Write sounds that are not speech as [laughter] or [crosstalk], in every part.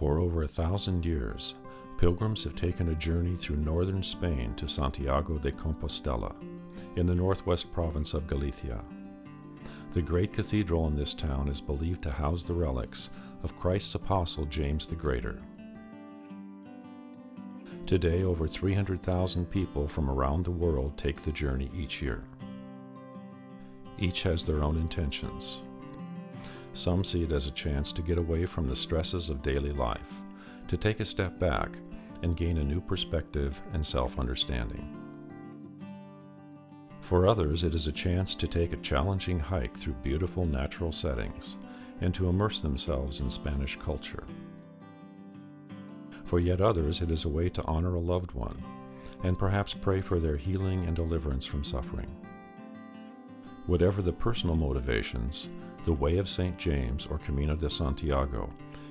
For over a thousand years, pilgrims have taken a journey through northern Spain to Santiago de Compostela, in the northwest province of Galicia. The great cathedral in this town is believed to house the relics of Christ's apostle James the Greater. Today, over 300,000 people from around the world take the journey each year. Each has their own intentions. Some see it as a chance to get away from the stresses of daily life, to take a step back and gain a new perspective and self understanding. For others, it is a chance to take a challenging hike through beautiful natural settings and to immerse themselves in Spanish culture. For yet others, it is a way to honor a loved one and perhaps pray for their healing and deliverance from suffering. Whatever the personal motivations, the Way of St. James or Camino de Santiago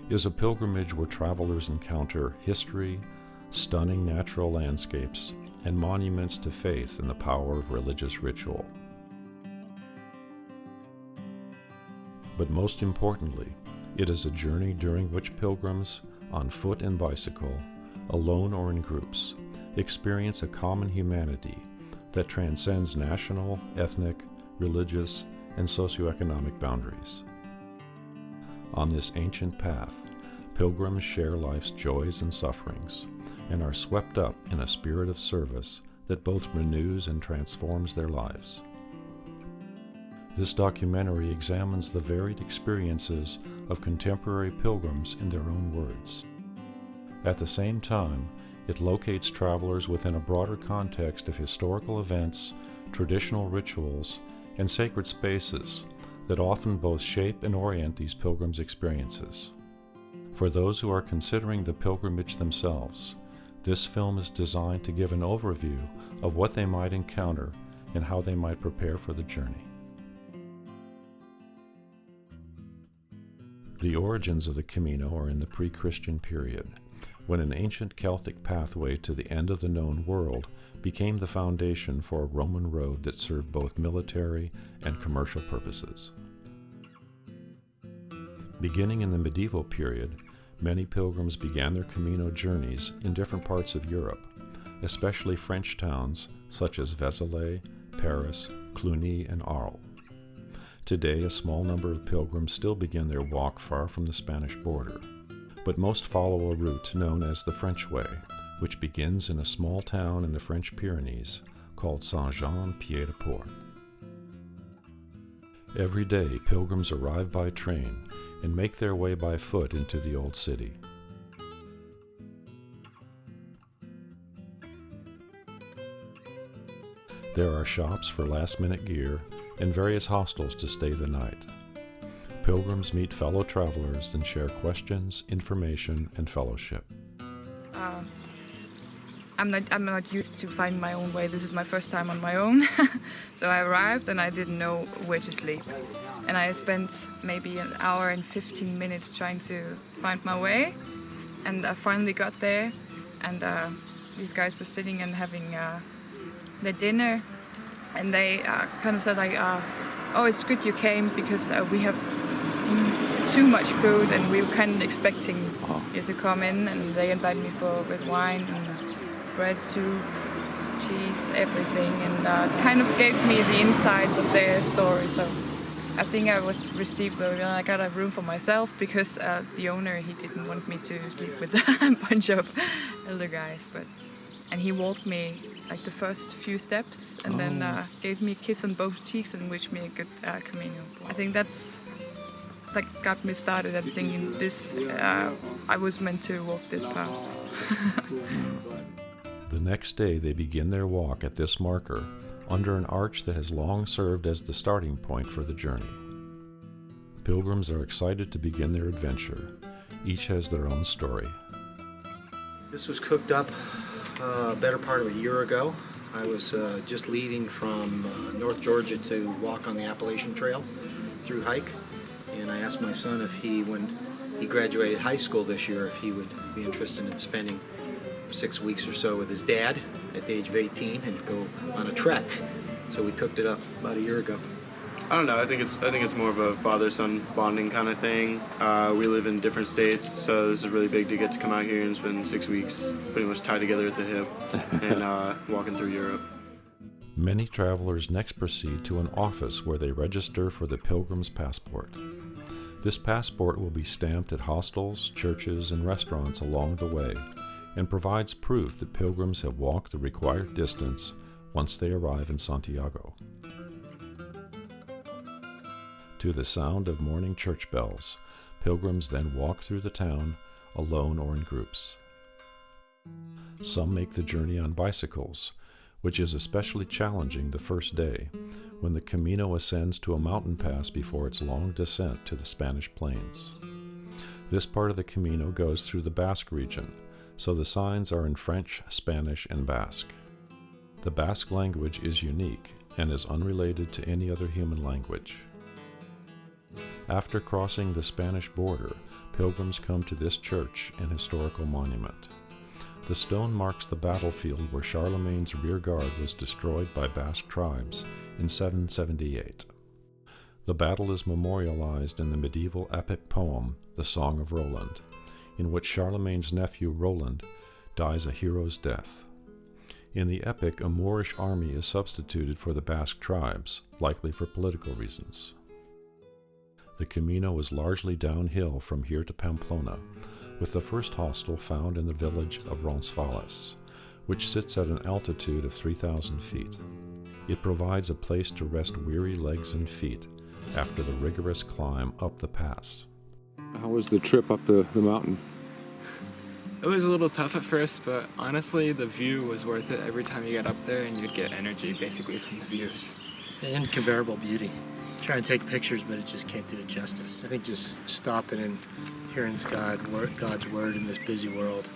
is a pilgrimage where travelers encounter history, stunning natural landscapes, and monuments to faith and the power of religious ritual. But most importantly, it is a journey during which pilgrims, on foot and bicycle, alone or in groups, experience a common humanity that transcends national, ethnic, religious, and socioeconomic boundaries. On this ancient path, pilgrims share life's joys and sufferings and are swept up in a spirit of service that both renews and transforms their lives. This documentary examines the varied experiences of contemporary pilgrims in their own words. At the same time, it locates travelers within a broader context of historical events, traditional rituals, and sacred spaces that often both shape and orient these pilgrims' experiences. For those who are considering the pilgrimage themselves, this film is designed to give an overview of what they might encounter and how they might prepare for the journey. The origins of the Camino are in the pre Christian period, when an ancient Celtic pathway to the end of the known world became the foundation for a Roman road that served both military and commercial purposes. Beginning in the medieval period, many pilgrims began their Camino journeys in different parts of Europe, especially French towns such as Vézelay, Paris, Cluny, and Arles. Today, a small number of pilgrims still begin their walk far from the Spanish border, but most follow a route known as the French Way, which begins in a small town in the French Pyrenees called Saint-Jean-Pied-de-Port. Every day, pilgrims arrive by train and make their way by foot into the Old City. There are shops for last minute gear and various hostels to stay the night. Pilgrims meet fellow travelers and share questions, information, and fellowship. I'm not I'm not used to finding my own way. This is my first time on my own. [laughs] so I arrived and I didn't know where to sleep. And I spent maybe an hour and 15 minutes trying to find my way. And I finally got there and uh, these guys were sitting and having uh, their dinner and they uh, kind of said like, uh, oh it's good you came because uh, we have too much food and we were kind of expecting you to come in and they invited me for with wine and bread, soup, cheese, everything, and uh, kind of gave me the insides of their story. So I think I was received well. I got a room for myself because uh, the owner he didn't want me to sleep with [laughs] a bunch of elder guys, but and he walked me like the first few steps and oh. then uh, gave me a kiss on both cheeks and wished me a good uh, Camino. I think that's that got me started at thinking this uh, I was meant to walk this path. [laughs] The next day, they begin their walk at this marker under an arch that has long served as the starting point for the journey. Pilgrims are excited to begin their adventure. Each has their own story. This was cooked up uh, a better part of a year ago. I was uh, just leaving from uh, North Georgia to walk on the Appalachian Trail through hike, and I asked my son if he, when he graduated high school this year, if he would be interested in spending six weeks or so with his dad at the age of 18 and go on a trek. So we cooked it up about a year ago. I don't know. I think it's I think it's more of a father-son bonding kind of thing. Uh, we live in different states, so this is really big to get to come out here and spend six weeks pretty much tied together at the hip and uh, [laughs] walking through Europe. Many travelers next proceed to an office where they register for the Pilgrim's Passport. This passport will be stamped at hostels, churches, and restaurants along the way and provides proof that pilgrims have walked the required distance once they arrive in Santiago. To the sound of morning church bells, pilgrims then walk through the town alone or in groups. Some make the journey on bicycles, which is especially challenging the first day when the Camino ascends to a mountain pass before its long descent to the Spanish plains. This part of the Camino goes through the Basque region, so the signs are in French, Spanish, and Basque. The Basque language is unique and is unrelated to any other human language. After crossing the Spanish border, pilgrims come to this church and historical monument. The stone marks the battlefield where Charlemagne's rear guard was destroyed by Basque tribes in 778. The battle is memorialized in the medieval epic poem, The Song of Roland, in which Charlemagne's nephew Roland dies a hero's death. In the epic, a Moorish army is substituted for the Basque tribes, likely for political reasons. The Camino is largely downhill from here to Pamplona, with the first hostel found in the village of Roncesvalles, which sits at an altitude of 3,000 feet. It provides a place to rest weary legs and feet after the rigorous climb up the pass. How was the trip up the, the mountain? It was a little tough at first, but honestly, the view was worth it. Every time you get up there, and you'd get energy basically from the views. Incomparable beauty. Trying to take pictures, but it just can't do it justice. I think just stopping and hearing God, God's word in this busy world,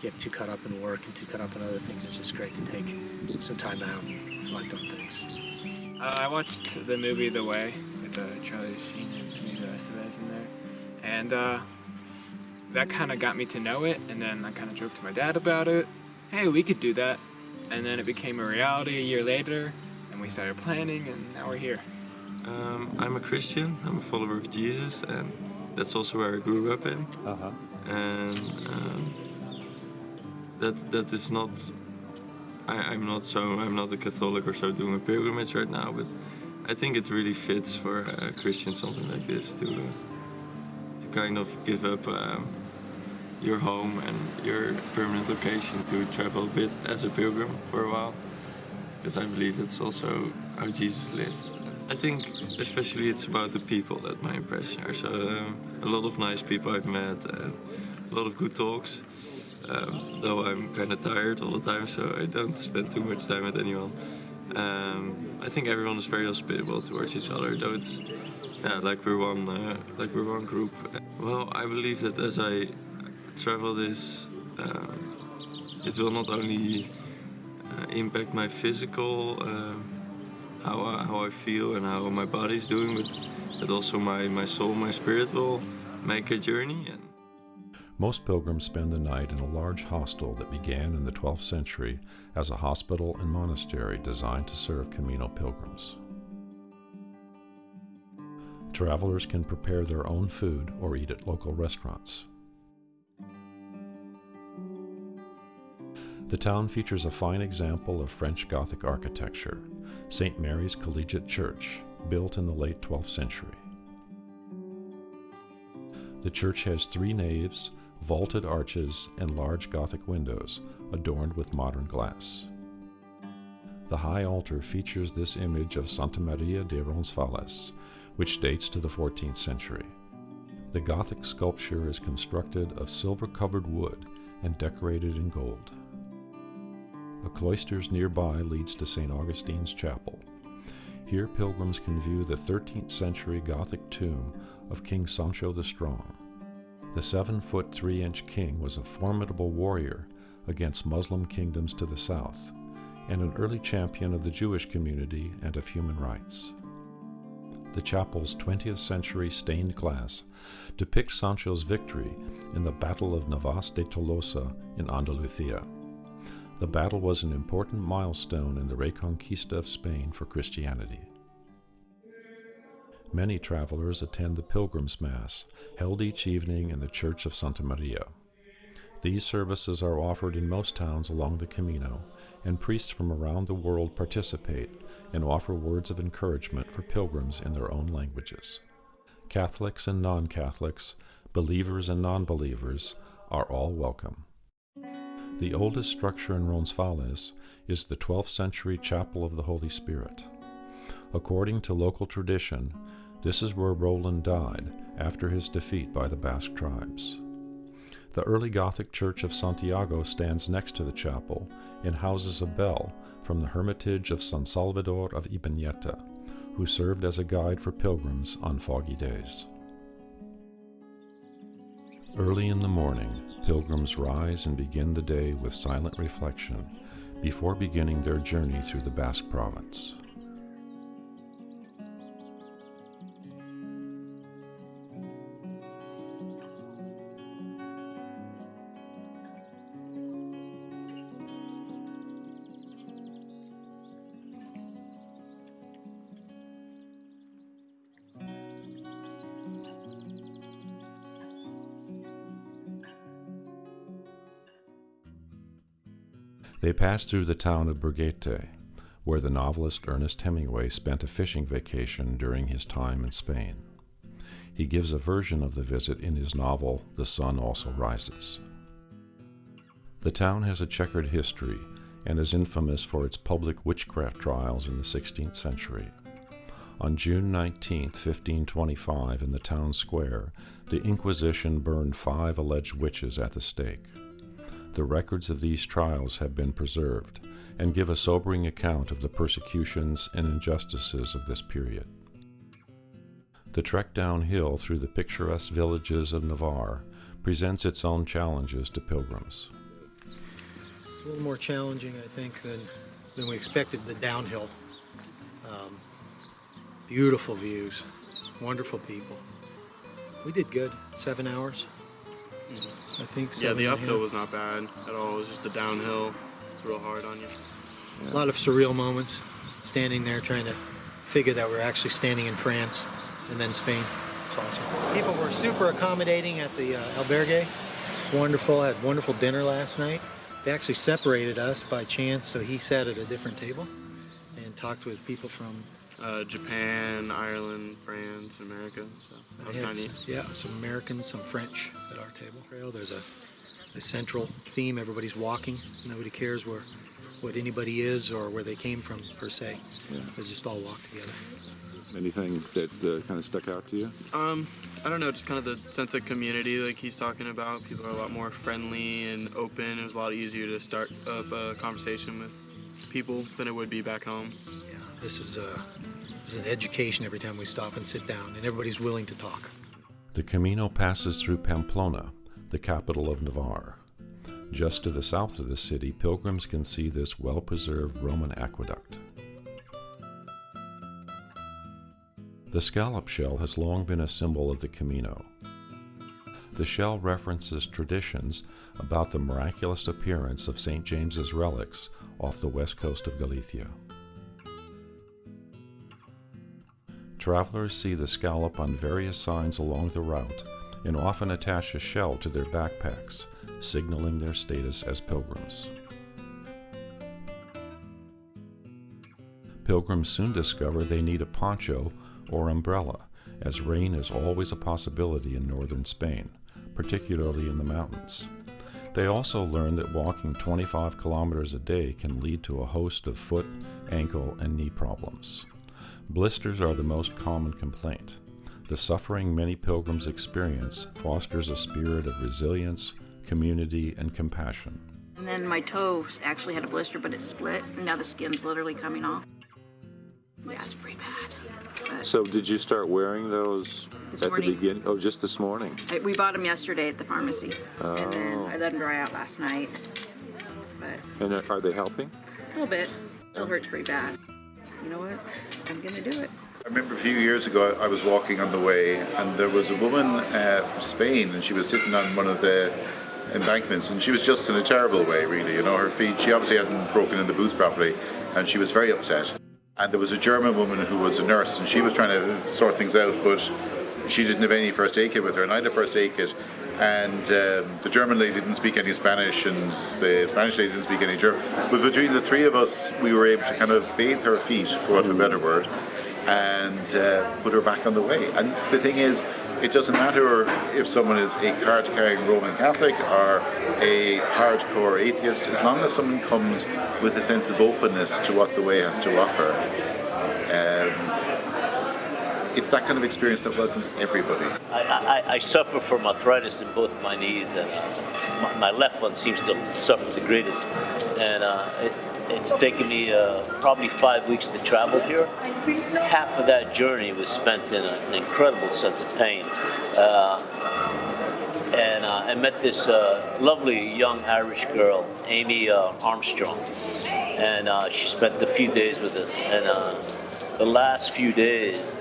you get too caught up in work and too caught up in other things. It's just great to take some time out and reflect on things. Uh, I watched the movie The Way with uh, Charlie Sheen and Emilio Estevez in there, and uh, that kind of got me to know it. And then I kind of joked to my dad about it. Hey, we could do that. And then it became a reality a year later, and we started planning, and now we're here. Um, I'm a Christian. I'm a follower of Jesus, and that's also where I grew up in. Uh-huh. And um, that that is not. I, am not so. I'm not a Catholic or so doing a pilgrimage right now, but I think it really fits for a Christian something like this to to kind of give up um, your home and your permanent location to travel a bit as a pilgrim for a while, because I believe that's also how Jesus lived. I think especially it's about the people that my impression are. So um, a lot of nice people I've met and a lot of good talks. Um, though I'm kind of tired all the time, so I don't spend too much time with anyone. Um, I think everyone is very hospitable towards each other, though it's yeah, like we're one, uh, like we're one group. Well, I believe that as I travel this, um, it will not only uh, impact my physical. Um, how I, how I feel and how my body's doing, but that also my, my soul, my spirit will make a journey. And most pilgrims spend the night in a large hostel that began in the 12th century as a hospital and monastery designed to serve Camino pilgrims. Travelers can prepare their own food or eat at local restaurants. The town features a fine example of French Gothic architecture, St. Mary's Collegiate Church, built in the late 12th century. The church has three naves, vaulted arches, and large Gothic windows adorned with modern glass. The high altar features this image of Santa Maria de Roncesvalles, which dates to the 14th century. The Gothic sculpture is constructed of silver covered wood and decorated in gold. A cloisters nearby leads to St. Augustine's Chapel. Here pilgrims can view the 13th century Gothic tomb of King Sancho the Strong. The 7 foot 3 inch king was a formidable warrior against Muslim kingdoms to the south, and an early champion of the Jewish community and of human rights. The chapel's 20th century stained glass depicts Sancho's victory in the Battle of Navas de Tolosa in Andalusia. The battle was an important milestone in the Reconquista of Spain for Christianity. Many travelers attend the Pilgrim's Mass, held each evening in the Church of Santa Maria. These services are offered in most towns along the Camino, and priests from around the world participate and offer words of encouragement for pilgrims in their own languages. Catholics and non Catholics, believers and non believers, are all welcome. The oldest structure in Roncesvalles is the 12th century Chapel of the Holy Spirit. According to local tradition, this is where Roland died after his defeat by the Basque tribes. The early Gothic church of Santiago stands next to the chapel and houses a bell from the hermitage of San Salvador of Ibaneta, who served as a guide for pilgrims on foggy days. Early in the morning, pilgrims rise and begin the day with silent reflection before beginning their journey through the Basque province. They pass through the town of Burguete, where the novelist Ernest Hemingway spent a fishing vacation during his time in Spain. He gives a version of the visit in his novel The Sun Also Rises. The town has a checkered history and is infamous for its public witchcraft trials in the 16th century. On June 19, 1525, in the town square, the Inquisition burned five alleged witches at the stake. The records of these trials have been preserved and give a sobering account of the persecutions and injustices of this period. The trek downhill through the picturesque villages of Navarre presents its own challenges to pilgrims. A little more challenging, I think, than, than we expected the downhill. Um, beautiful views, wonderful people. We did good, seven hours. I think so. Yeah, the uphill was not bad at all. It was just the downhill. It's real hard on you. A lot of surreal moments, standing there trying to figure that we're actually standing in France and then Spain. It's awesome. People were super accommodating at the uh, albergue. Wonderful. Had wonderful dinner last night. They actually separated us by chance, so he sat at a different table and talked with people from. Uh, Japan, Ireland, France, America. So that was kind of some- yeah, some Americans, some French at our table. Trail. There's a, a central theme. Everybody's walking. Nobody cares where, what anybody is or where they came from per se. Yeah. They just all walk together. Anything that uh, kind of stuck out to you? Um, I don't know, just kind of the sense of community like he's talking about. People are a lot more friendly and open. It was a lot easier to start up a conversation with people than it would be back home. Yeah, this is, uh, is an education every time we stop and sit down, and everybody's willing to talk. The Camino passes through Pamplona, the capital of Navarre. Just to the south of the city, pilgrims can see this well preserved Roman aqueduct. The scallop shell has long been a symbol of the Camino. The shell references traditions about the miraculous appearance of St. James's relics off the west coast of Galicia. Travelers see the scallop on various signs along the route and often attach a shell to their backpacks, signaling their status as pilgrims. Pilgrims soon discover they need a poncho or umbrella, as rain is always a possibility in northern Spain, particularly in the mountains. They also learn that walking 25 kilometers a day can lead to a host of foot, ankle, and knee problems. Blisters are the most common complaint. The suffering many pilgrims experience fosters a spirit of resilience, community, and compassion. And then my toe actually had a blister, but it split, and now the skin's literally coming off. Yeah, it's pretty bad. But So, did you start wearing those This at morning. the beginning? Oh, just this morning. I, we bought them yesterday at the pharmacy, and then Oh. I let them dry out last night. But And are- are they helping? a little bit. Still hurts pretty bad. You know what? I'm gonna do it. I remember a few years ago, I was walking on the way, and there was a woman uh, from Spain, and she was sitting on one of the embankments, and she was just in a terrible way, really. You know, her feet, she obviously hadn't broken in the boots properly, and she was very upset. and there was a German woman who was a nurse, and she was trying to sort things out, but she didn't have any first aid kit with her, and I had a first aid kit. And um, the German lady didn't speak any Spanish, and the Spanish lady didn't speak any German. But between the three of us, we were able to kind of bathe her feet, for want of a better word, and uh, put her back on the way. And the thing is, it doesn't matter if someone is a card carrying Roman Catholic or a hardcore atheist, as long as someone comes with a sense of openness to what the way has to offer. Um, it's that kind of experience that welcomes everybody. I, I, I, suffer from arthritis in both my knees, and my, my left one seems to suffer the greatest. And uh, it, it's taken me uh, probably five weeks to travel here. Half of that journey was spent in a, an incredible sense of pain. Uh, and uh, I met this uh, lovely young Irish girl, Amy uh, Armstrong, and she spent a few days with us. And the last few days,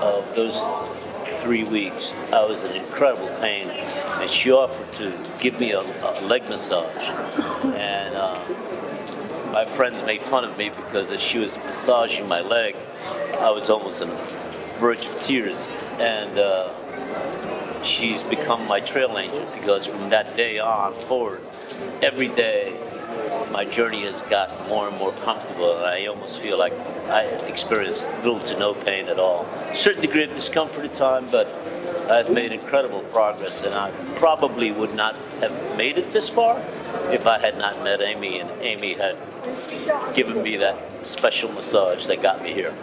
of those three weeks, I was in incredible pain, and she offered to give me a, a leg massage. And uh, my friends made fun of me because as she was massaging my leg, I was almost on the verge of tears. And uh, she's become my trail angel because from that day on forward, every day my journey has gotten more and more comfortable, and I almost feel like I experienced little to no pain at all. A certain degree of discomfort at times, but I've made incredible progress, and I probably would not have made it this far if I had not met Amy, and Amy had given me that special massage that got me here.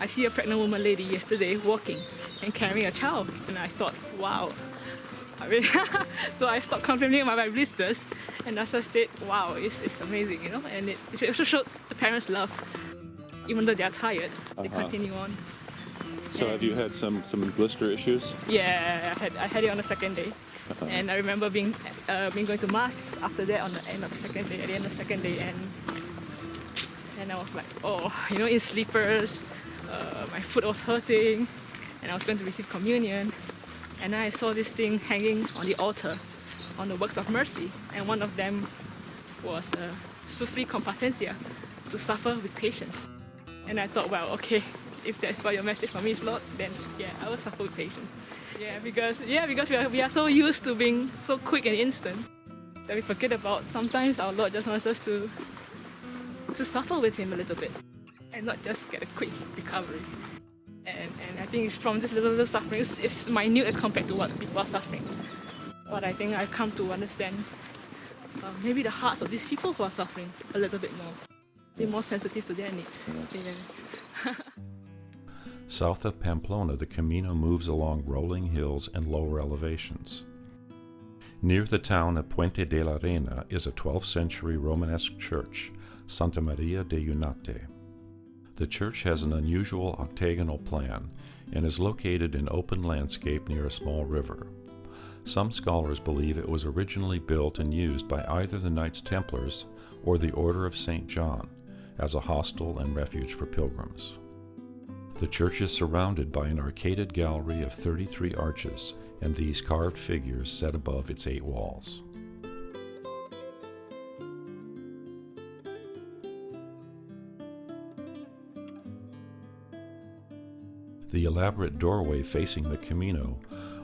I see a pregnant woman lady yesterday walking and carrying a child, and I thought, wow, I mean, [laughs] so I stopped complaining about my blisters and I just said, wow, it's, it's amazing, you know, and it, it also showed the parents' love. Even though they're tired, they uh-huh. continue on. So and have you had some, some blister issues? Yeah, I had, I had it on the second day. Uh-huh. And I remember being, uh, being going to mass after that on the end of the second day, at the end of the second day, and and I was like, oh, you know, in sleepers, uh, my foot was hurting, and I was going to receive communion, and I saw this thing hanging on the altar on the works of mercy. And one of them was uh, competencia to suffer with patience. And I thought well okay if that's what your message for me is Lord then yeah I will suffer with patience. Yeah because yeah because we are, we are so used to being so quick and instant that we forget about sometimes our Lord just wants us to to suffer with him a little bit and not just get a quick recovery and, and I think it's from this little, little suffering, it's, it's minute as compared to what people are suffering. But I think I've come to understand uh, maybe the hearts of these people who are suffering a little bit more. Be more sensitive to their needs. Yeah. [laughs] South of Pamplona, the Camino moves along rolling hills and lower elevations. Near the town of Puente de la Reina is a 12th century Romanesque church, Santa Maria de Eunate. The church has an unusual octagonal plan and is located in open landscape near a small river. Some scholars believe it was originally built and used by either the Knights Templars or the Order of St. John as a hostel and refuge for pilgrims. The church is surrounded by an arcaded gallery of 33 arches and these carved figures set above its eight walls. The elaborate doorway facing the Camino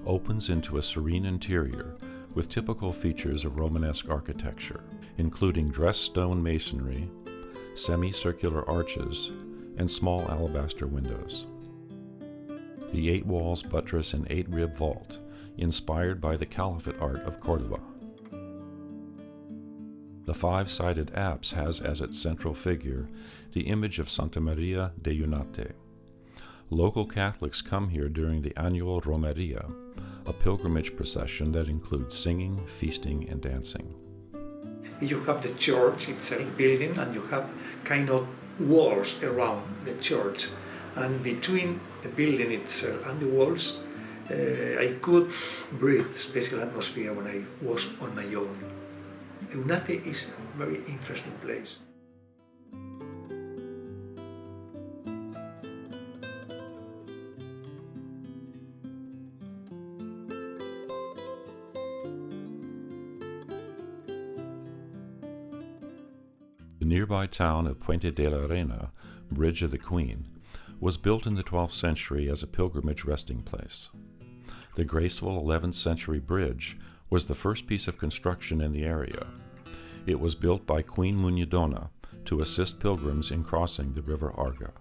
opens into a serene interior with typical features of Romanesque architecture, including dressed stone masonry, semicircular arches, and small alabaster windows. The eight walls buttress an eight rib vault, inspired by the Caliphate art of Cordoba. The five sided apse has as its central figure the image of Santa Maria de Eunate. Local Catholics come here during the annual Romeria, a pilgrimage procession that includes singing, feasting, and dancing. You have the church itself building, and you have kind of walls around the church. And between the building itself and the walls, uh, I could breathe special atmosphere when I was on my own. Eunate is a very interesting place. Nearby town of Puente de la Reina, Bridge of the Queen, was built in the 12th century as a pilgrimage resting place. The graceful 11th century bridge was the first piece of construction in the area. It was built by Queen Muñidona to assist pilgrims in crossing the River Arga.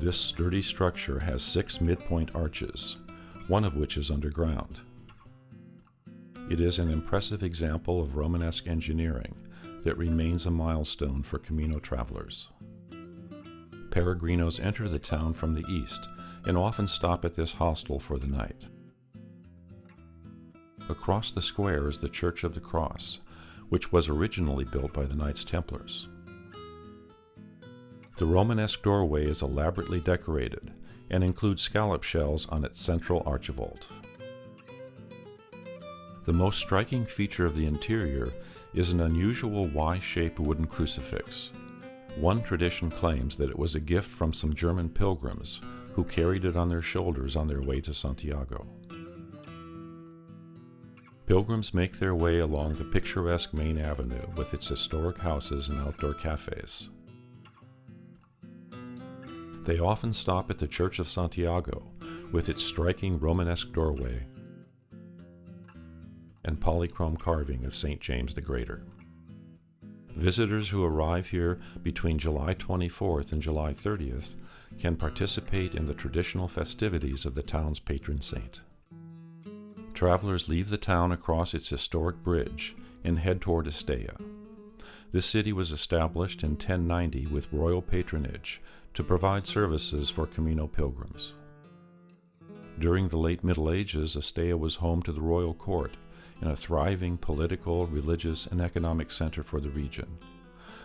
This sturdy structure has six midpoint arches, one of which is underground. It is an impressive example of Romanesque engineering that remains a milestone for Camino travelers. Peregrinos enter the town from the east and often stop at this hostel for the night. Across the square is the Church of the Cross, which was originally built by the Knights Templars. The Romanesque doorway is elaborately decorated and includes scallop shells on its central archivolt. The most striking feature of the interior is an unusual Y-shaped wooden crucifix. One tradition claims that it was a gift from some German pilgrims who carried it on their shoulders on their way to Santiago. Pilgrims make their way along the picturesque main avenue with its historic houses and outdoor cafes. They often stop at the Church of Santiago with its striking Romanesque doorway and polychrome carving of St. James the Greater. Visitors who arrive here between July 24th and July 30th can participate in the traditional festivities of the town's patron saint. Travelers leave the town across its historic bridge and head toward Estella. This city was established in 1090 with royal patronage to provide services for Camino pilgrims. During the late Middle Ages, Estella was home to the royal court and a thriving political, religious, and economic center for the region.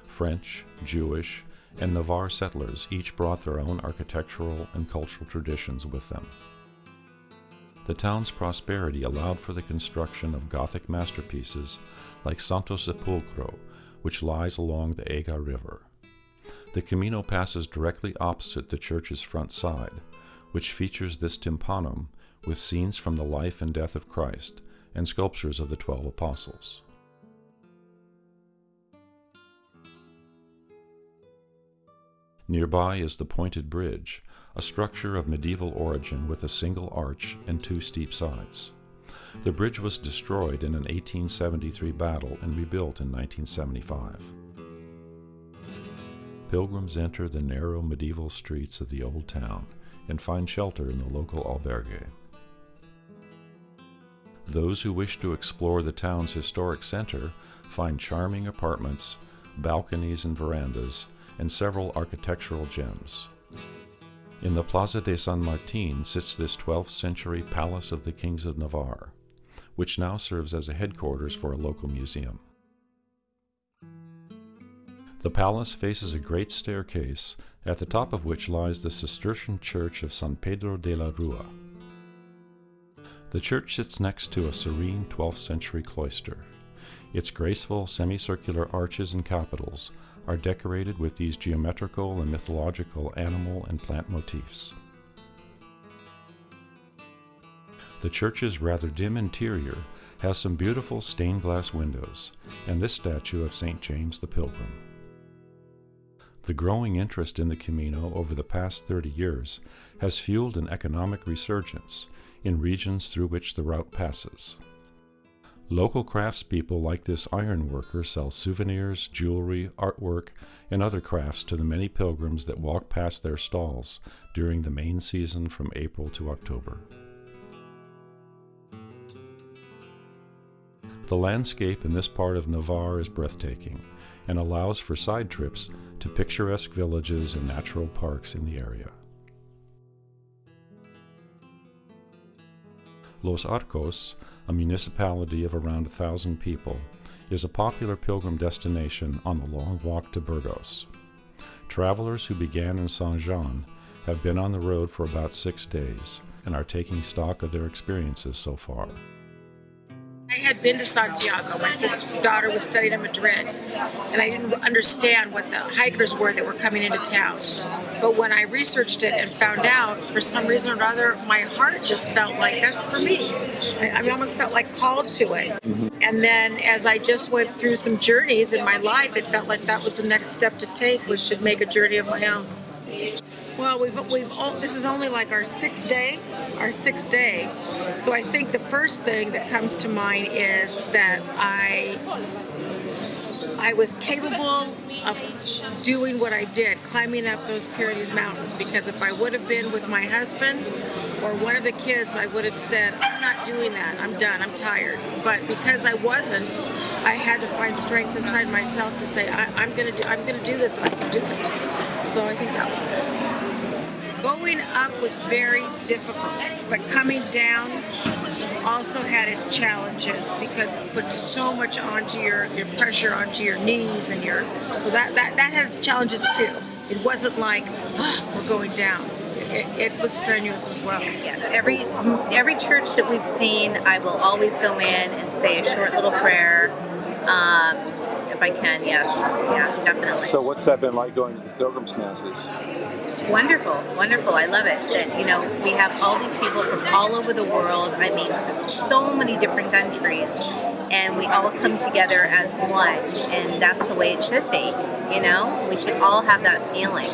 French, Jewish, and Navarre settlers each brought their own architectural and cultural traditions with them. The town's prosperity allowed for the construction of Gothic masterpieces like Santo Sepulcro, which lies along the Ega River. The Camino passes directly opposite the church's front side, which features this tympanum with scenes from the life and death of Christ and sculptures of the twelve apostles. Nearby is the Pointed Bridge, a structure of medieval origin with a single arch and two steep sides. The bridge was destroyed in an 1873 battle and rebuilt in 1975 pilgrims enter the narrow medieval streets of the old town and find shelter in the local albergue. Those who wish to explore the town's historic center find charming apartments, balconies and verandas, and several architectural gems. In the Plaza de San Martin sits this 12th century Palace of the Kings of Navarre, which now serves as a headquarters for a local museum. The palace faces a great staircase, at the top of which lies the Cistercian church of San Pedro de la Rua. The church sits next to a serene 12th century cloister. Its graceful semicircular arches and capitals are decorated with these geometrical and mythological animal and plant motifs. The church's rather dim interior has some beautiful stained glass windows and this statue of St. James the Pilgrim. The growing interest in the Camino over the past 30 years has fueled an economic resurgence in regions through which the route passes. Local craftspeople like this ironworker sell souvenirs, jewelry, artwork, and other crafts to the many pilgrims that walk past their stalls during the main season from April to October. The landscape in this part of Navarre is breathtaking and allows for side trips to picturesque villages and natural parks in the area. Los Arcos, a municipality of around a thousand people, is a popular pilgrim destination on the long walk to Burgos. Travelers who began in Saint Jean have been on the road for about six days and are taking stock of their experiences so far. I had been to Santiago. My sister's daughter was studying in Madrid, and I didn't understand what the hikers were that were coming into town. But when I researched it and found out, for some reason or other, my heart just felt like that's for me. I, I almost felt like called to it. Mm-hmm. And then as I just went through some journeys in my life, it felt like that was the next step to take, was to make a journey of my own. Well, we've we've all, this is only like our sixth day, our sixth day. So I think the first thing that comes to mind is that I I was capable of doing what I did, climbing up those Pyrenees mountains. Because if I would have been with my husband or one of the kids, I would have said, "I'm not doing that. I'm done. I'm tired." But because I wasn't, I had to find strength inside myself to say, I, "I'm gonna do. I'm gonna do this, and I can do it." So I think that was good. Going up was very difficult, but coming down also had its challenges because it put so much onto your, your pressure onto your knees and your so that, that that had its challenges too. It wasn't like oh, we're going down. It, it was strenuous as well. Yes, every every church that we've seen, I will always go in and say a short little prayer. Um, if I can, yes, yeah, definitely. So what's that been like going to the pilgrims masses? Wonderful, wonderful. I love it. That you know we have all these people from all over the world. I mean, so many different countries, and we all come together as one, and that's the way it should be. You know, we should all have that feeling.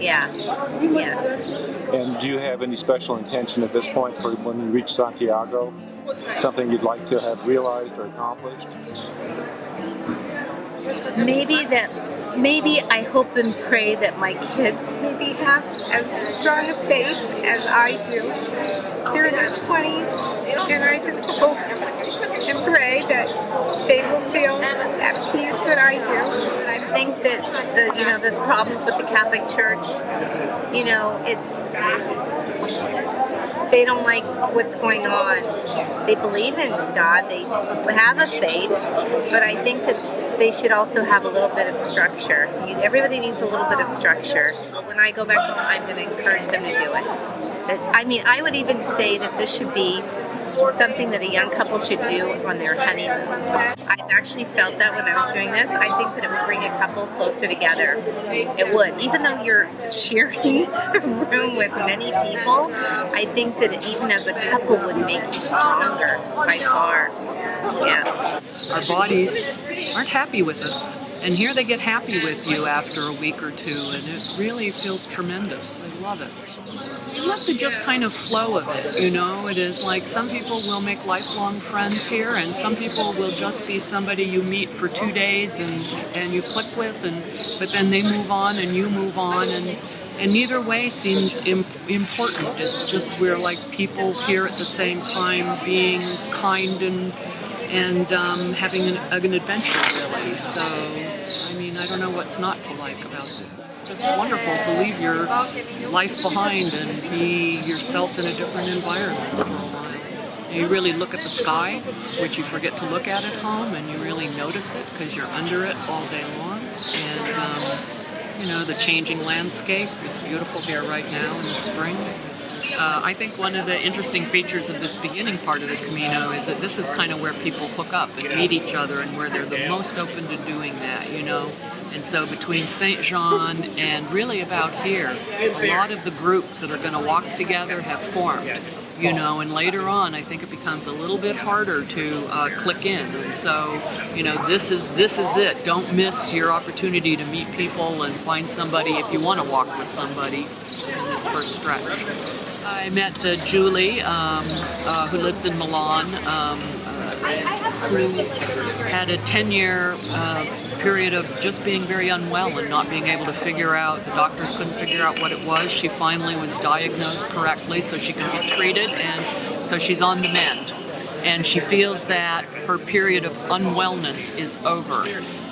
Yeah. Yes. And do you have any special intention at this point for when you reach Santiago? Something you'd like to have realized or accomplished? Maybe that maybe I hope and pray that my kids maybe have as strong a faith as I do. They're in their 20s, and I just hope and pray that they will feel that peace that I do. I think that the you know the problems with the Catholic Church, you know, it's they don't like what's going on. They believe in God, they have a faith, but I think that they should also have a little bit of structure. You, everybody needs a little bit of structure. When I go back home, I'm going to encourage them to do it. I mean, I would even say that this should be something that a young couple should do on their honeymoon. I've actually felt that when I was doing this. I think that it would bring a couple closer together. It would. Even though you're sharing [laughs] a room with many people, I think that even as a couple would make you stronger by far. Yeah. Our bodies aren't happy with us. And here they get happy with you after a week or two, and it really feels tremendous. I love it you love the just kind of flow of it, you know? It is like some people will make lifelong friends here, and some people will just be somebody you meet for two days and, and you click with, and but then they move on and you move on, and, and neither way seems Im- important. It's just we're like people here at the same time being kind and and um, having an, an adventure, really. So, I mean, I don't know what's not to like about it It's just wonderful to leave your life behind and be yourself in a different environment for a while. You really look at the sky, which you forget to look at at home, and you really notice it because you're under it all day long. And um, you know the changing landscape. It's beautiful here right now in the spring. Uh, I think one of the interesting features of this beginning part of the Camino is that this is kind of where people hook up and meet each other and where they're the most open to doing that, you know. And so between St. Jean and really about here, a lot of the groups that are going to walk together have formed. You know, and later on, I think it becomes a little bit harder to uh, click in. And so, you know, this is this is it. Don't miss your opportunity to meet people and find somebody if you want to walk with somebody in this first stretch. I met uh, Julie, um, uh, who lives in Milan, um, uh, who had a 10-year uh, period of just being very unwell and not being able to figure out, the doctors couldn't figure out what it was. She finally was diagnosed correctly so she could be treated, and so she's on the mend. And she feels that her period of unwellness is over.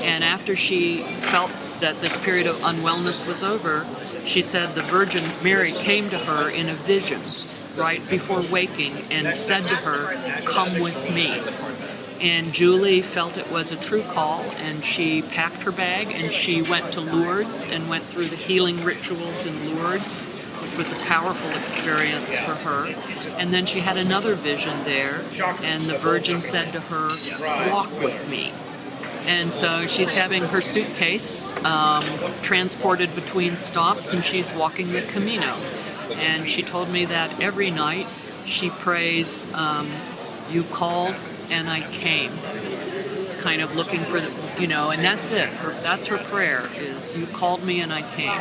And after she felt that this period of unwellness was over, she said the Virgin Mary came to her in a vision right before waking and said to her, Come with me. And Julie felt it was a true call, and she packed her bag and she went to Lourdes and went through the healing rituals in Lourdes, which was a powerful experience for her. And then she had another vision there, and the Virgin said to her, Walk with me. And so she's having her suitcase um, transported between stops, and she's walking the Camino. And she told me that every night she prays, um, You called and I came. kind of looking for the, you know, and that's it. Her, that's her prayer is, "You called me and I came."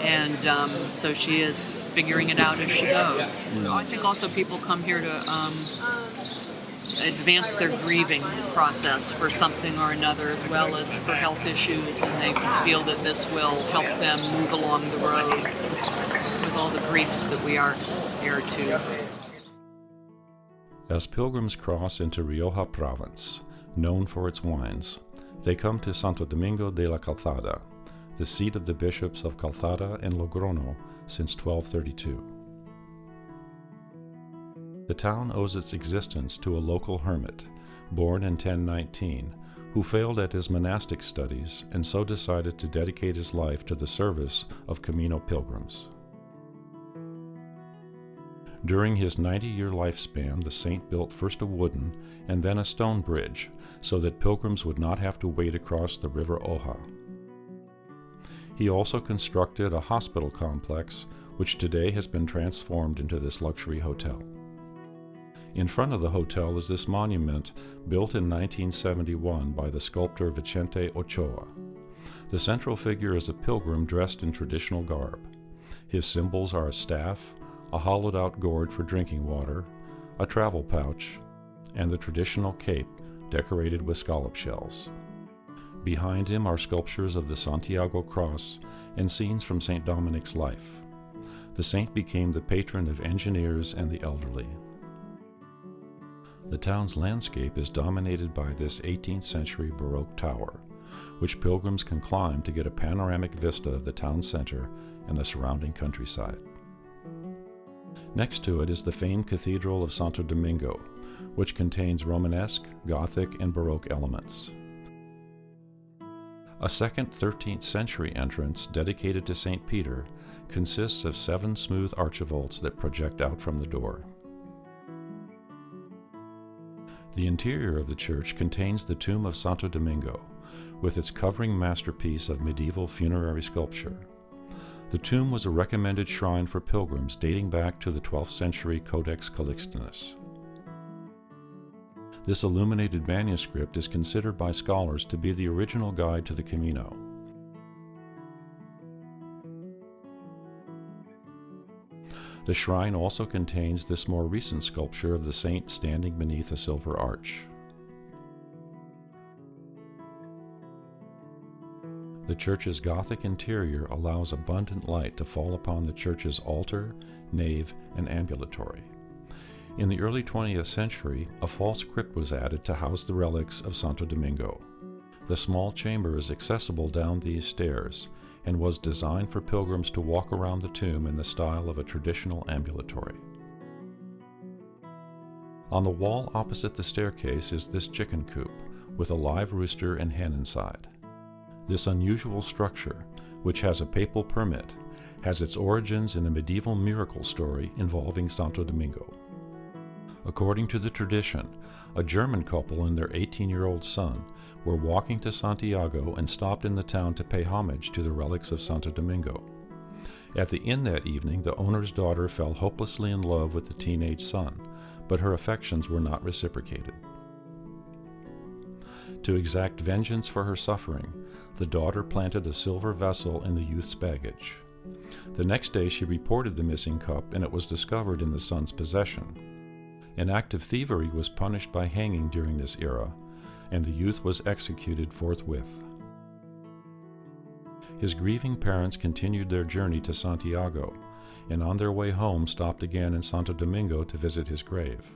And um, so she is figuring it out as she goes. So I think also people come here to um, advance their grieving process for something or another, as well as for health issues, and they feel that this will help them move along the road with all the griefs that we are here to. As pilgrims cross into Rioja province, known for its wines, they come to Santo Domingo de la Calzada, the seat of the bishops of Calzada and Logrono since 1232. The town owes its existence to a local hermit, born in 1019, who failed at his monastic studies and so decided to dedicate his life to the service of Camino pilgrims. During his 90 year lifespan, the saint built first a wooden and then a stone bridge so that pilgrims would not have to wade across the river Oja. He also constructed a hospital complex, which today has been transformed into this luxury hotel. In front of the hotel is this monument built in 1971 by the sculptor Vicente Ochoa. The central figure is a pilgrim dressed in traditional garb. His symbols are a staff, a hollowed out gourd for drinking water, a travel pouch, and the traditional cape decorated with scallop shells. Behind him are sculptures of the Santiago cross and scenes from St. Dominic's life. The saint became the patron of engineers and the elderly. The town's landscape is dominated by this 18th century Baroque tower, which pilgrims can climb to get a panoramic vista of the town center and the surrounding countryside. Next to it is the famed Cathedral of Santo Domingo, which contains Romanesque, Gothic, and Baroque elements. A second 13th century entrance dedicated to St. Peter consists of seven smooth archivolts that project out from the door. The interior of the church contains the tomb of Santo Domingo, with its covering masterpiece of medieval funerary sculpture. The tomb was a recommended shrine for pilgrims dating back to the 12th century Codex Calixtinus. This illuminated manuscript is considered by scholars to be the original guide to the Camino. The shrine also contains this more recent sculpture of the saint standing beneath a silver arch. The church's Gothic interior allows abundant light to fall upon the church's altar, nave, and ambulatory. In the early 20th century, a false crypt was added to house the relics of Santo Domingo. The small chamber is accessible down these stairs and was designed for pilgrims to walk around the tomb in the style of a traditional ambulatory. On the wall opposite the staircase is this chicken coop, with a live rooster and hen inside. This unusual structure, which has a papal permit, has its origins in a medieval miracle story involving Santo Domingo. According to the tradition, a German couple and their 18 year old son were walking to Santiago and stopped in the town to pay homage to the relics of Santo Domingo. At the inn that evening, the owner's daughter fell hopelessly in love with the teenage son, but her affections were not reciprocated. To exact vengeance for her suffering, the daughter planted a silver vessel in the youth's baggage. The next day, she reported the missing cup, and it was discovered in the son's possession. An act of thievery was punished by hanging during this era, and the youth was executed forthwith. His grieving parents continued their journey to Santiago, and on their way home stopped again in Santo Domingo to visit his grave.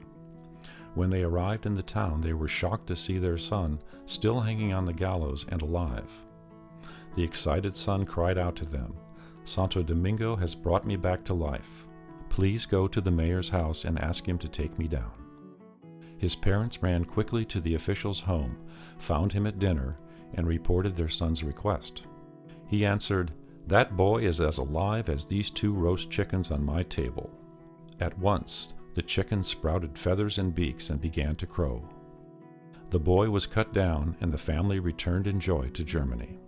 When they arrived in the town, they were shocked to see their son still hanging on the gallows and alive. The excited son cried out to them, Santo Domingo has brought me back to life. Please go to the mayor's house and ask him to take me down. His parents ran quickly to the official's home, found him at dinner, and reported their son's request. He answered, That boy is as alive as these two roast chickens on my table. At once, the chickens sprouted feathers and beaks and began to crow. The boy was cut down, and the family returned in joy to Germany.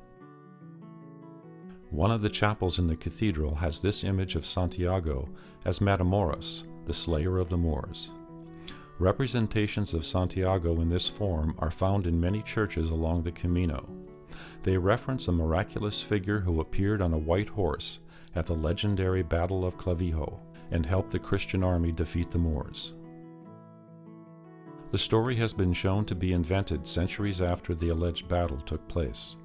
One of the chapels in the cathedral has this image of Santiago as Matamoros, the slayer of the Moors. Representations of Santiago in this form are found in many churches along the Camino. They reference a miraculous figure who appeared on a white horse at the legendary Battle of Clavijo and helped the Christian army defeat the Moors. The story has been shown to be invented centuries after the alleged battle took place.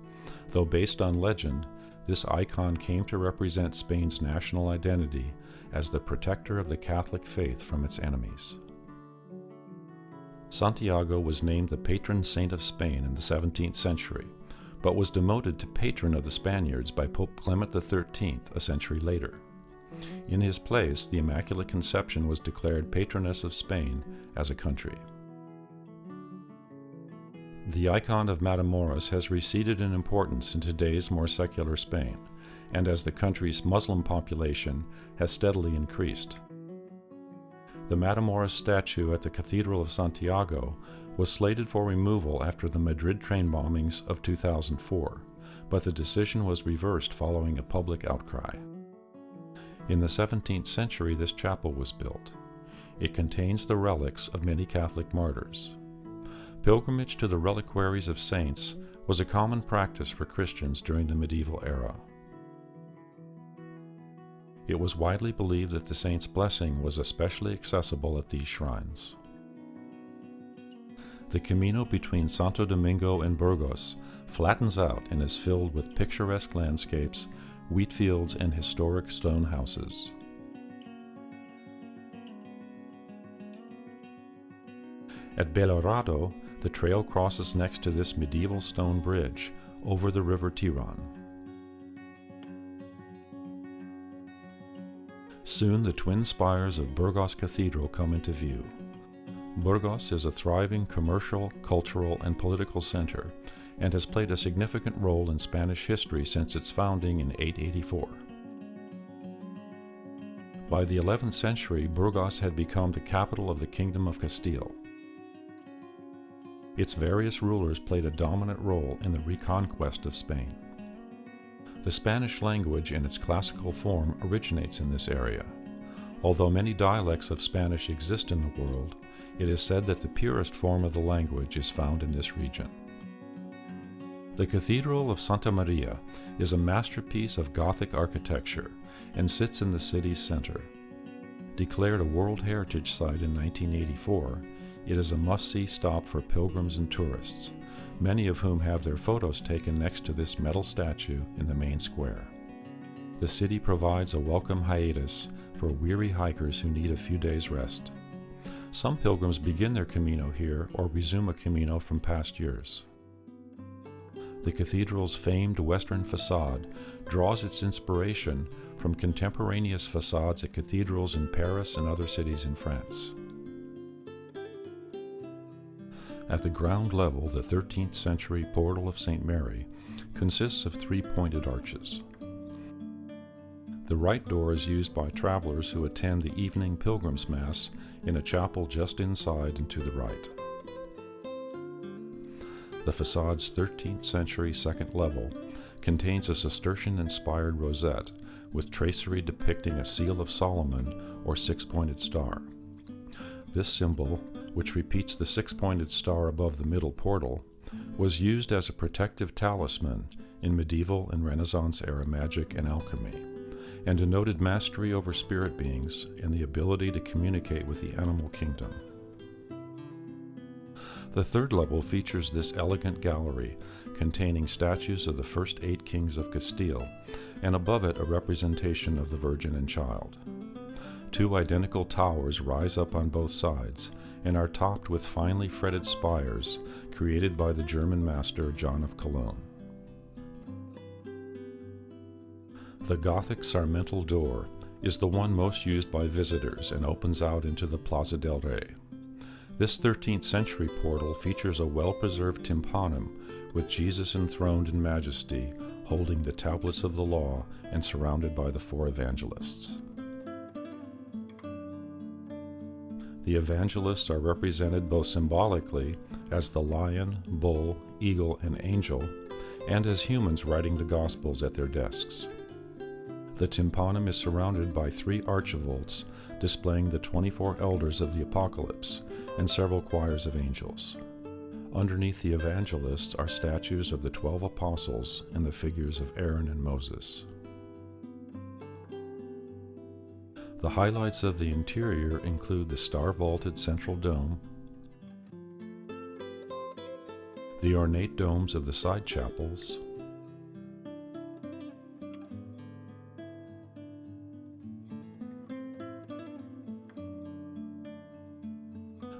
Though based on legend, this icon came to represent Spain's national identity as the protector of the Catholic faith from its enemies. Santiago was named the patron saint of Spain in the 17th century, but was demoted to patron of the Spaniards by Pope Clement XIII a century later. In his place, the Immaculate Conception was declared patroness of Spain as a country. The icon of Matamoros has receded in importance in today's more secular Spain, and as the country's Muslim population has steadily increased. The Matamoros statue at the Cathedral of Santiago was slated for removal after the Madrid train bombings of 2004, but the decision was reversed following a public outcry. In the 17th century, this chapel was built. It contains the relics of many Catholic martyrs. Pilgrimage to the reliquaries of saints was a common practice for Christians during the medieval era. It was widely believed that the saint's blessing was especially accessible at these shrines. The Camino between Santo Domingo and Burgos flattens out and is filled with picturesque landscapes, wheat fields, and historic stone houses. At Belorado, the trail crosses next to this medieval stone bridge over the river Tiron. Soon the twin spires of Burgos Cathedral come into view. Burgos is a thriving commercial, cultural, and political center and has played a significant role in Spanish history since its founding in 884. By the 11th century, Burgos had become the capital of the Kingdom of Castile. Its various rulers played a dominant role in the reconquest of Spain. The Spanish language in its classical form originates in this area. Although many dialects of Spanish exist in the world, it is said that the purest form of the language is found in this region. The Cathedral of Santa Maria is a masterpiece of Gothic architecture and sits in the city's center. Declared a World Heritage Site in 1984, it is a must-see stop for pilgrims and tourists, many of whom have their photos taken next to this metal statue in the main square. The city provides a welcome hiatus for weary hikers who need a few days' rest. Some pilgrims begin their Camino here or resume a Camino from past years. The cathedral's famed western facade draws its inspiration from contemporaneous facades at cathedrals in Paris and other cities in France. At the ground level, the 13th century portal of St. Mary consists of three pointed arches. The right door is used by travelers who attend the evening pilgrim's mass in a chapel just inside and to the right. The facade's 13th century second level contains a Cistercian inspired rosette with tracery depicting a seal of Solomon or six pointed star. This symbol which repeats the six pointed star above the middle portal, was used as a protective talisman in medieval and Renaissance era magic and alchemy, and denoted mastery over spirit beings and the ability to communicate with the animal kingdom. The third level features this elegant gallery containing statues of the first eight kings of Castile, and above it a representation of the Virgin and Child. Two identical towers rise up on both sides, and are topped with finely fretted spires created by the German master John of Cologne. The Gothic Sarmental door is the one most used by visitors and opens out into the Plaza del Rey. This 13th century portal features a well preserved tympanum with Jesus enthroned in majesty, holding the tablets of the law and surrounded by the four evangelists. The evangelists are represented both symbolically as the lion, bull, eagle, and angel, and as humans writing the Gospels at their desks. The tympanum is surrounded by three archivolts displaying the 24 elders of the apocalypse and several choirs of angels. Underneath the evangelists are statues of the 12 apostles and the figures of Aaron and Moses. The highlights of the interior include the star vaulted central dome, the ornate domes of the side chapels,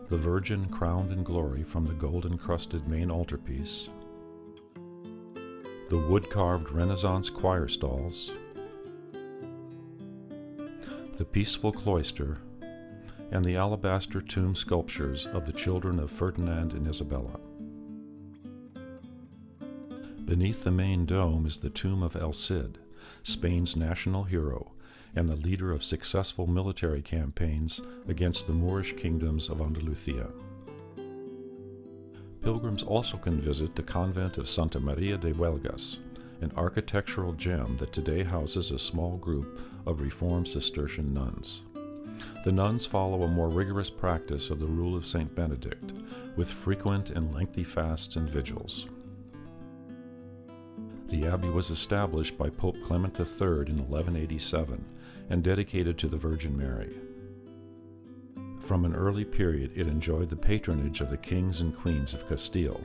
the Virgin crowned in glory from the gold encrusted main altarpiece, the wood carved Renaissance choir stalls, the peaceful cloister, and the alabaster tomb sculptures of the children of Ferdinand and Isabella. Beneath the main dome is the tomb of El Cid, Spain's national hero and the leader of successful military campaigns against the Moorish kingdoms of Andalusia. Pilgrims also can visit the convent of Santa Maria de Huelgas, an architectural gem that today houses a small group of Reformed Cistercian nuns. The nuns follow a more rigorous practice of the rule of St. Benedict, with frequent and lengthy fasts and vigils. The abbey was established by Pope Clement III in 1187 and dedicated to the Virgin Mary. From an early period, it enjoyed the patronage of the kings and queens of Castile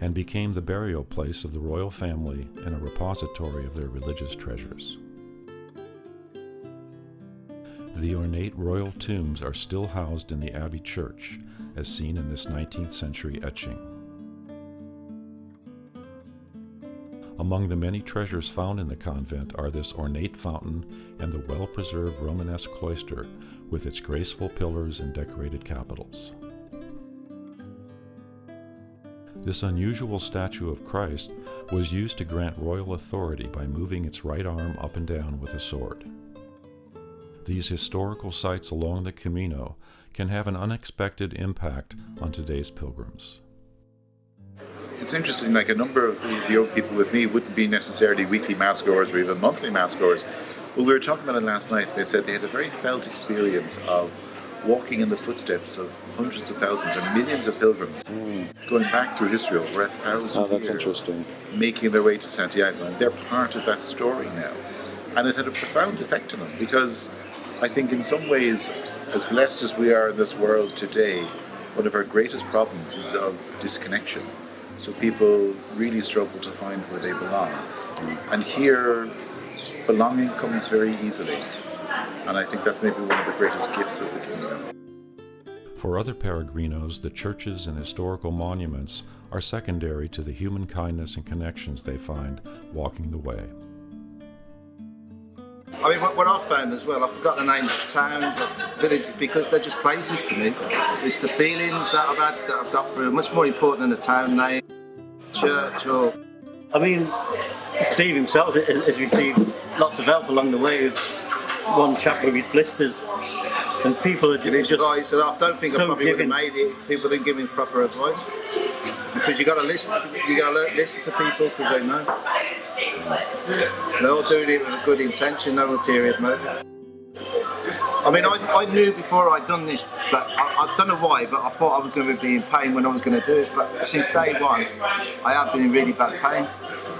and became the burial place of the royal family and a repository of their religious treasures. The ornate royal tombs are still housed in the Abbey Church, as seen in this 19th century etching. Among the many treasures found in the convent are this ornate fountain and the well preserved Romanesque cloister with its graceful pillars and decorated capitals. This unusual statue of Christ was used to grant royal authority by moving its right arm up and down with a sword. These historical sites along the Camino can have an unexpected impact on today's pilgrims it's interesting, like a number of the, the young people with me wouldn't be necessarily weekly mass goers or even monthly mass goers. Well, we were talking about it last night. They said they had a very felt experience of walking in the footsteps of hundreds of thousands or millions of pilgrims mm. going back through history over a thousand oh, that's years, interesting. making their way to Santiago. And they're part of that story now. And it had a profound effect on them because I think, in some ways, as blessed as we are in this world today, one of our greatest problems is of disconnection. So people really struggle to find where they belong. And here, belonging comes very easily. And I think that's maybe one of the greatest gifts of the kingdom. For other peregrinos, the churches and historical monuments are secondary to the human kindness and connections they find walking the way. I mean, what, what I've found as well, I forgot the names of towns, of villages, because they're just places to me. It's the feelings that I've had, that I've got through, much more important than the town name, church, or. I mean, Steve himself has received lots of help along the way with one chap with his blisters. And people are just. Advice, and I don't think so I probably would have made it if people didn't give me proper advice. Because you got to listen, you got to listen to people because they know. They're all doing it with a good intention, no ulterior motive. I mean, I, I knew before I'd done this, but I, I don't know why, but I thought I was going to be in pain when I was going to do it. But since day one, I have been in really bad pain.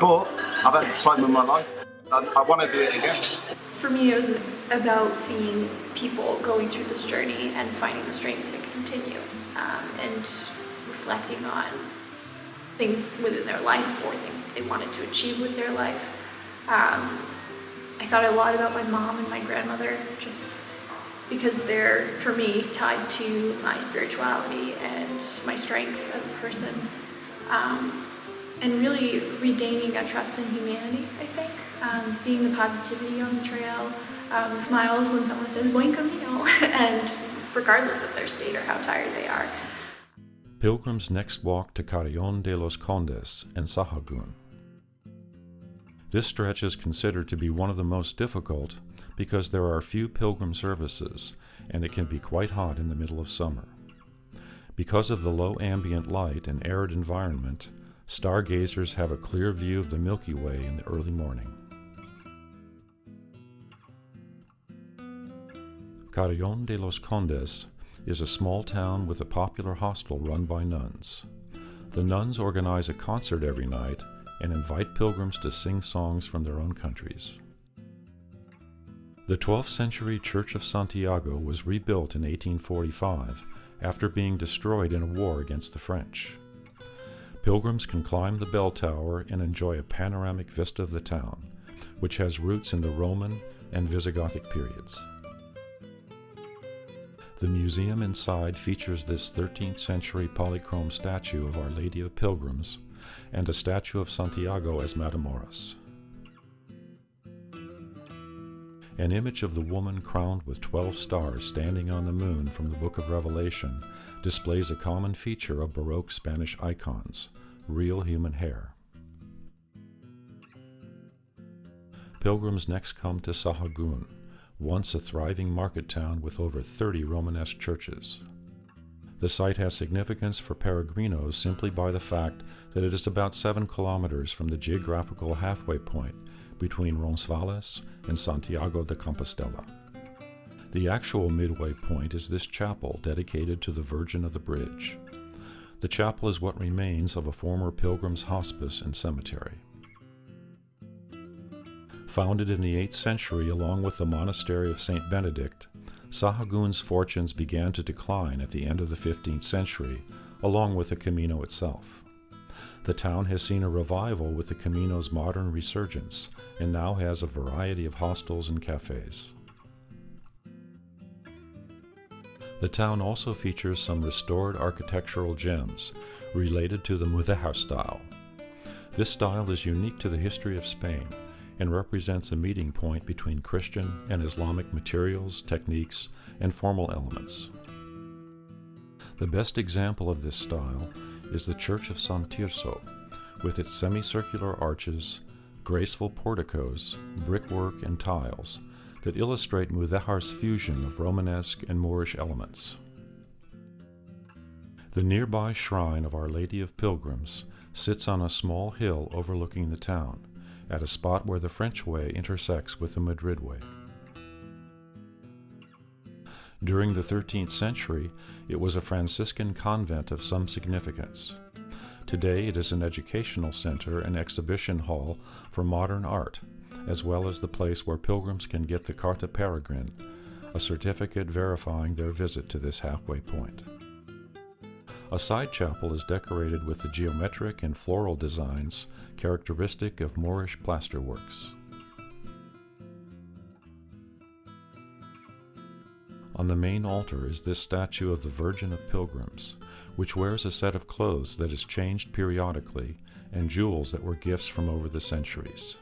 But I've had the time of my life. I, I want to do it again. For me, it was about seeing people going through this journey and finding the strength to continue um, and reflecting on things within their life or things that they wanted to achieve with their life. Um, I thought a lot about my mom and my grandmother just because they're, for me, tied to my spirituality and my strength as a person. Um, and really regaining a trust in humanity, I think. Um, seeing the positivity on the trail, um, the smiles when someone says buen camino, [laughs] and regardless of their state or how tired they are. Pilgrims next walk to Carrion de los Condes and Sahagun. This stretch is considered to be one of the most difficult because there are few pilgrim services and it can be quite hot in the middle of summer. Because of the low ambient light and arid environment, stargazers have a clear view of the Milky Way in the early morning. Carrion de los Condes is a small town with a popular hostel run by nuns. The nuns organize a concert every night and invite pilgrims to sing songs from their own countries. The 12th century Church of Santiago was rebuilt in 1845 after being destroyed in a war against the French. Pilgrims can climb the bell tower and enjoy a panoramic vista of the town, which has roots in the Roman and Visigothic periods. The museum inside features this 13th century polychrome statue of Our Lady of Pilgrims and a statue of Santiago as Matamoros. An image of the woman crowned with 12 stars standing on the moon from the Book of Revelation displays a common feature of Baroque Spanish icons real human hair. Pilgrims next come to Sahagun, once a thriving market town with over 30 Romanesque churches. The site has significance for peregrinos simply by the fact that it is about 7 kilometers from the geographical halfway point between Roncesvalles and Santiago de Compostela. The actual midway point is this chapel dedicated to the Virgin of the Bridge. The chapel is what remains of a former pilgrim's hospice and cemetery. Founded in the 8th century along with the monastery of St. Benedict, Sahagun's fortunes began to decline at the end of the 15th century, along with the Camino itself. The town has seen a revival with the Camino's modern resurgence and now has a variety of hostels and cafes. The town also features some restored architectural gems related to the Mudéjar style. This style is unique to the history of Spain and represents a meeting point between Christian and Islamic materials, techniques, and formal elements. The best example of this style is the Church of San Tirso, with its semicircular arches, graceful porticos, brickwork, and tiles that illustrate Mudéjar's fusion of Romanesque and Moorish elements. The nearby shrine of Our Lady of Pilgrims sits on a small hill overlooking the town, at a spot where the French Way intersects with the Madrid Way. During the 13th century, it was a Franciscan convent of some significance. Today, it is an educational center and exhibition hall for modern art, as well as the place where pilgrims can get the Carta Peregrina, a certificate verifying their visit to this halfway point. A side chapel is decorated with the geometric and floral designs characteristic of Moorish plasterworks. On the main altar is this statue of the Virgin of Pilgrims, which wears a set of clothes that is changed periodically and jewels that were gifts from over the centuries.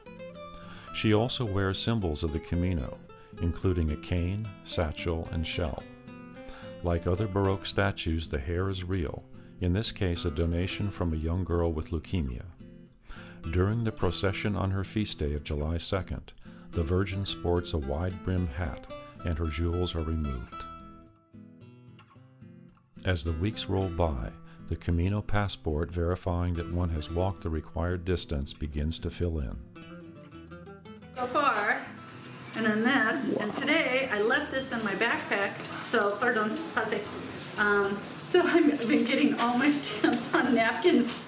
She also wears symbols of the Camino, including a cane, satchel, and shell. Like other Baroque statues, the hair is real, in this case, a donation from a young girl with leukemia. During the procession on her feast day of July 2nd, the Virgin sports a wide brimmed hat and her jewels are removed. As the weeks roll by, the Camino passport verifying that one has walked the required distance begins to fill in. So far, and then this, and today I left this in my backpack, so, pardon, pase. Um, so [laughs] I've been getting all my stamps on napkins.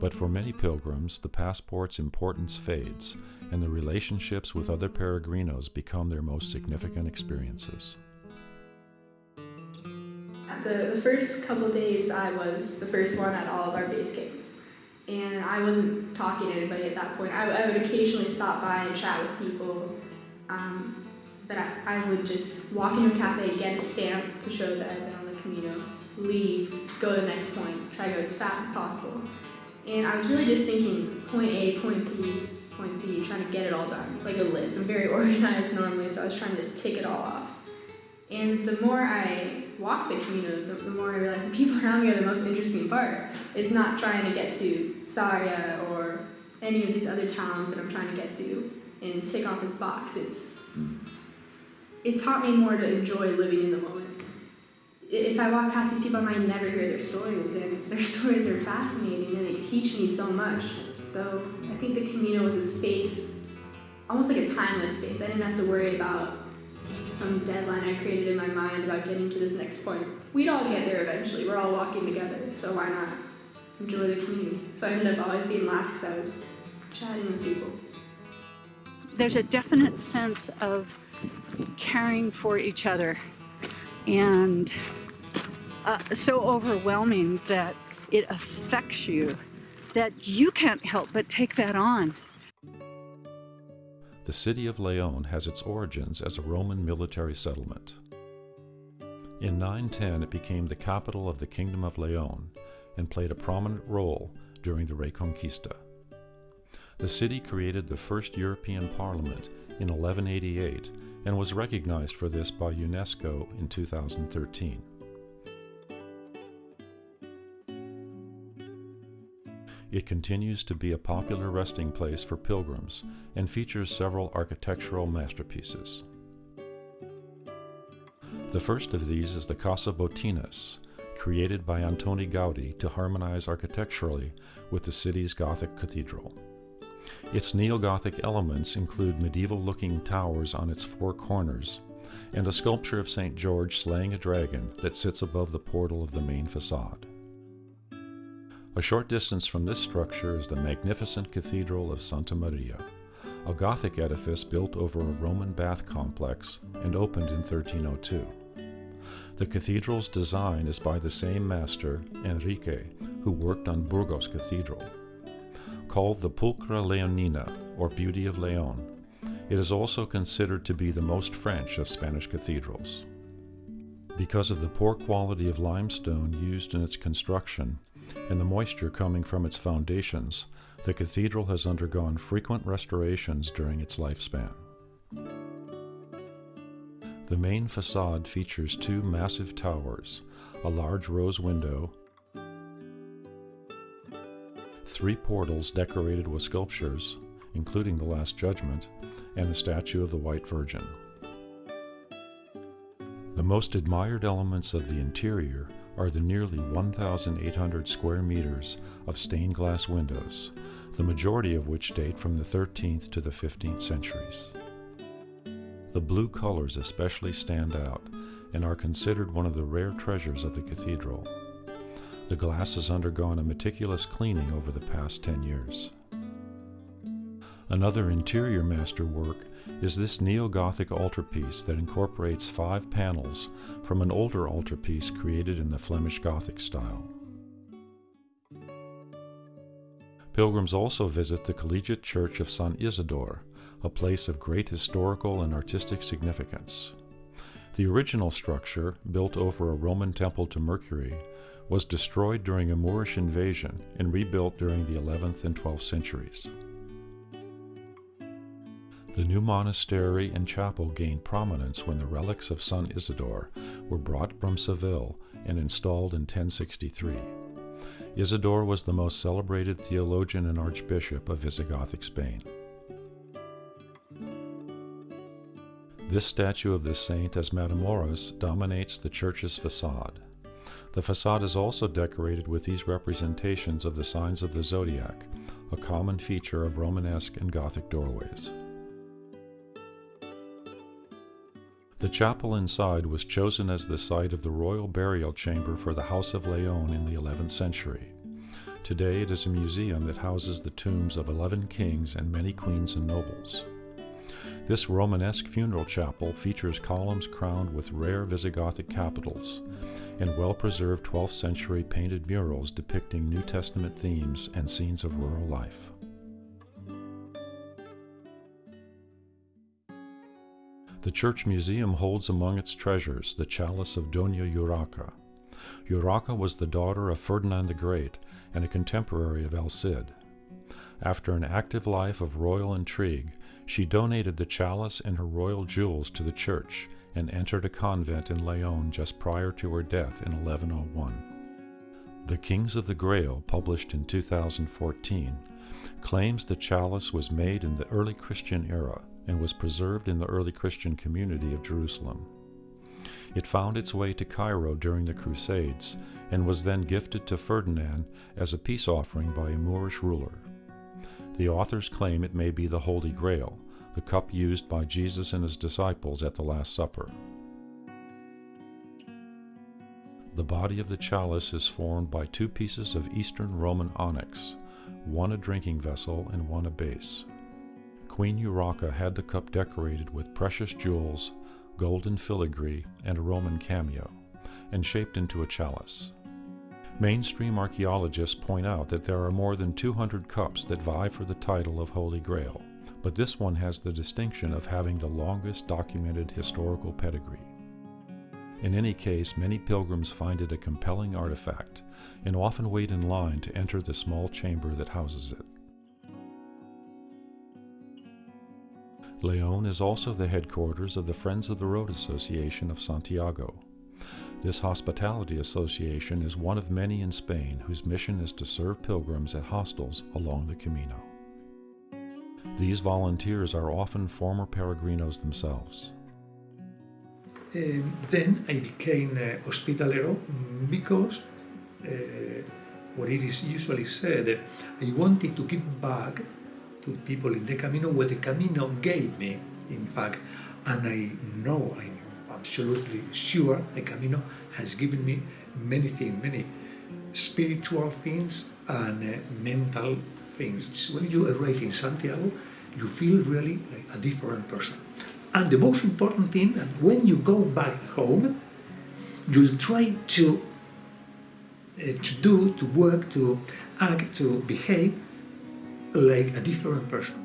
But for many pilgrims, the passport's importance fades, and the relationships with other peregrinos become their most significant experiences. The, the first couple days, I was the first one at all of our base camps. And I wasn't talking to anybody at that point. I, I would occasionally stop by and chat with people. Um, but I, I would just walk into a cafe, get a stamp to show that I've been on the Camino, leave, go to the next point, try to go as fast as possible. And I was really just thinking point A, point B, point C, trying to get it all done, like a list. I'm very [laughs] organized normally, so I was trying to just tick it all off. And the more I walk the Camino, the, the more I realize the people around me are the most interesting part. It's not trying to get to Sarria or any of these other towns that I'm trying to get to and tick off this box. It's hmm. it taught me more to enjoy living in the moment. If I walk past these people, I might never hear their stories, and their [laughs] stories are fascinating and they teach me so much. So I think the Camino was a space, almost like a timeless space. I didn't have to worry about some deadline I created in my mind about getting to this next point. We'd all get there eventually. We're all walking together, so why not enjoy the community? So I ended up always being last because I was chatting with people. There's a definite sense of caring for each other and uh, so overwhelming that it affects you that you can't help but take that on. The city of Leon has its origins as a Roman military settlement. In 910, it became the capital of the Kingdom of Leon and played a prominent role during the Reconquista. The city created the first European Parliament in 1188 and was recognized for this by UNESCO in 2013. It continues to be a popular resting place for pilgrims and features several architectural masterpieces. The first of these is the Casa Botines, created by Antoni Gaudi to harmonize architecturally with the city's Gothic cathedral. Its neo Gothic elements include medieval looking towers on its four corners and a sculpture of St. George slaying a dragon that sits above the portal of the main facade. A short distance from this structure is the magnificent Cathedral of Santa Maria, a Gothic edifice built over a Roman bath complex and opened in 1302. The cathedral's design is by the same master, Enrique, who worked on Burgos Cathedral. Called the Pulchra Leonina, or Beauty of Leon, it is also considered to be the most French of Spanish cathedrals. Because of the poor quality of limestone used in its construction, and the moisture coming from its foundations, the cathedral has undergone frequent restorations during its lifespan. The main facade features two massive towers, a large rose window, three portals decorated with sculptures, including the Last Judgment, and a statue of the White Virgin. The most admired elements of the interior are the nearly 1,800 square meters of stained glass windows, the majority of which date from the 13th to the 15th centuries. The blue colors especially stand out and are considered one of the rare treasures of the cathedral. The glass has undergone a meticulous cleaning over the past 10 years. Another interior masterwork is this neo-Gothic altarpiece that incorporates five panels from an older altarpiece created in the Flemish Gothic style. Pilgrims also visit the Collegiate Church of San Isidore, a place of great historical and artistic significance. The original structure, built over a Roman temple to Mercury, was destroyed during a Moorish invasion and rebuilt during the 11th and 12th centuries. The new monastery and chapel gained prominence when the relics of San Isidore were brought from Seville and installed in 1063. Isidore was the most celebrated theologian and archbishop of Visigothic Spain. This statue of the saint as Matamoros dominates the church's facade. The facade is also decorated with these representations of the signs of the zodiac, a common feature of Romanesque and Gothic doorways. The chapel inside was chosen as the site of the royal burial chamber for the House of Leon in the 11th century. Today it is a museum that houses the tombs of 11 kings and many queens and nobles. This Romanesque funeral chapel features columns crowned with rare Visigothic capitals and well preserved 12th century painted murals depicting New Testament themes and scenes of rural life. The church museum holds among its treasures the chalice of Dona Urraca. Urraca was the daughter of Ferdinand the Great and a contemporary of El Cid. After an active life of royal intrigue, she donated the chalice and her royal jewels to the church and entered a convent in Leon just prior to her death in 1101. The Kings of the Grail, published in 2014, claims the chalice was made in the early Christian era and was preserved in the early Christian community of Jerusalem. It found its way to Cairo during the Crusades and was then gifted to Ferdinand as a peace offering by a Moorish ruler. The authors claim it may be the Holy Grail, the cup used by Jesus and his disciples at the Last Supper. The body of the chalice is formed by two pieces of Eastern Roman onyx, one a drinking vessel and one a base. Queen Urraca had the cup decorated with precious jewels, golden filigree, and a Roman cameo, and shaped into a chalice. Mainstream archaeologists point out that there are more than 200 cups that vie for the title of Holy Grail, but this one has the distinction of having the longest documented historical pedigree. In any case, many pilgrims find it a compelling artifact and often wait in line to enter the small chamber that houses it. Leon is also the headquarters of the Friends of the Road Association of Santiago. This hospitality association is one of many in Spain whose mission is to serve pilgrims at hostels along the Camino. These volunteers are often former peregrinos themselves. Um, then I became uh, hospitalero because uh, what it is usually said, I wanted to give back to people in the Camino what the Camino gave me, in fact. And I know, I'm absolutely sure the Camino has given me many things, many spiritual things and uh, mental things. When you arrive in Santiago, you feel really like a different person. And the most important thing, that when you go back home, you'll try to uh, to do, to work, to act, to behave like a different person.